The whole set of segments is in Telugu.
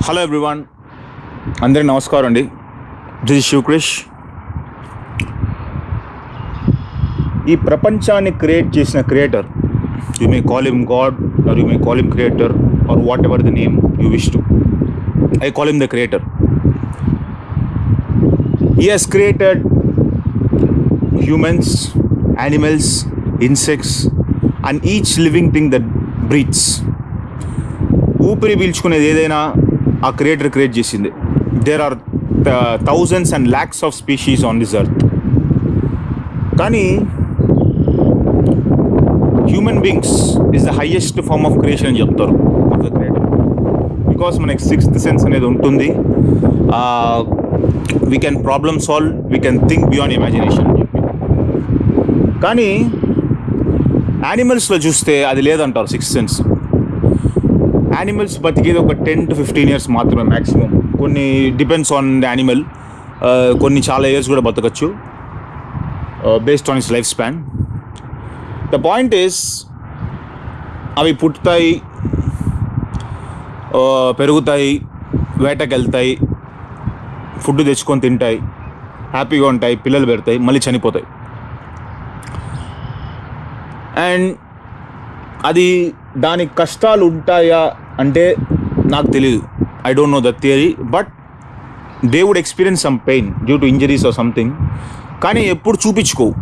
హలో ఎవ్రీవాన్ అందరి నమస్కారం అండి. దిస్ శివక్రిష్ ఈ ప్రపంచాన్ని క్రియేట్ చేసిన creator you may call him God or you may call him creator or whatever the name you wish to I call him the creator ఈ has created humans animals insects and each living thing that breathes ఊపిరి పీల్చుకునేది ఏదైనా ఆ క్రియేటర్ క్రియేట్ చేసింది. There are thousands and lakhs of species on this earth కానీ human beings is the highest form of creation అని చెప్తారు. ఆఫ్ ద క్రియేటర్ బికాస్ మనకి సిక్స్త్ సెన్స్ అనేది ఉంటుంది. We can problem solve we can think beyond imagination కానీ యానిమల్స్లో చూస్తే అది లేదంటారు సిక్స్త్ సెన్స్ యానిమల్స్ బతికేది ఒక టెన్ టు ఫిఫ్టీన్ ఇయర్స్ మాత్రమే మ్యాక్సిమం కొన్ని డిపెండ్స్ ఆన్ ద యానిమల్ కొన్ని చాలా ఇయర్స్ కూడా బతకచ్చు. Based on is life span the point is అవి పుట్టుతాయి uh, పెరుగుతాయి వేటకి వెళ్తాయి ఫుడ్ తెచ్చుకొని తింటాయి హ్యాపీగా ఉంటాయి పిల్లలు పెడతాయి మళ్ళీ చనిపోతాయి. అండ్ అది దానికి కష్టాలు ఉంటాయా అంటే నాకు తెలియదు I don't know the theory but they would experience some pain due to injuries or something కానీ ఎప్పుడు చూపించుకోవు.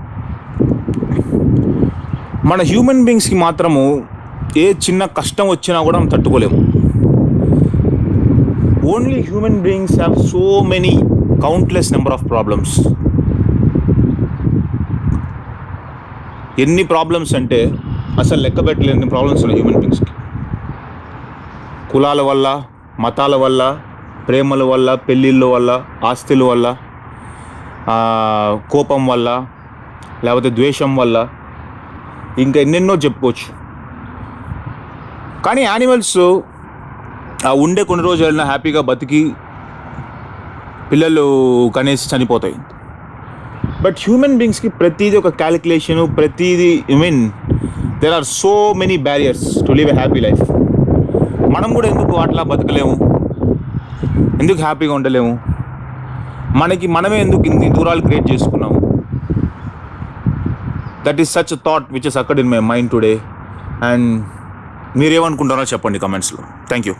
మన హ్యూమన్ బీయింగ్స్కి మాత్రము ఏ చిన్న కష్టం వచ్చినా కూడా మనం తట్టుకోలేము. Only human beings have so many countless number of problems ఎన్ని ప్రాబ్లమ్స్ అంటే అసలు లెక్క పెట్టలేని ప్రాబ్లమ్స్ ఉన్నాయి హ్యూమన్ బీయింగ్స్కి కులాల వల్ల మతాల వల్ల ప్రేమల వల్ల పెళ్ళిళ్ళ వల్ల ఆస్తుల వల్ల కోపం వల్ల లేకపోతే ద్వేషం వల్ల ఇంకా ఎన్నెన్నో చెప్పుకోవచ్చు. కానీ యానిమల్స్ ఆ ఉండే కొన్ని రోజులు వెళ్ళినా హ్యాపీగా బతికి పిల్లలు కనేసి చనిపోతాయి. బట్ హ్యూమన్ బీయింగ్స్కి ప్రతిదీ ఒక క్యాలిక్యులేషను ప్రతిదీ I mean there are so many barriers to live a happy life మనం కూడా ఎందుకు అట్లా బతకలేము? ఎందుకు హ్యాపీగా ఉండలేము? మనకి మనమే ఎందుకు ఇన్ని దూరాలు క్రియేట్ చేసుకున్నాము that is such thought which is అక్కడ in my mind today and మీరేమనుకుంటారో చెప్పండి కమెంట్స్లో థ్యాంక్ యూ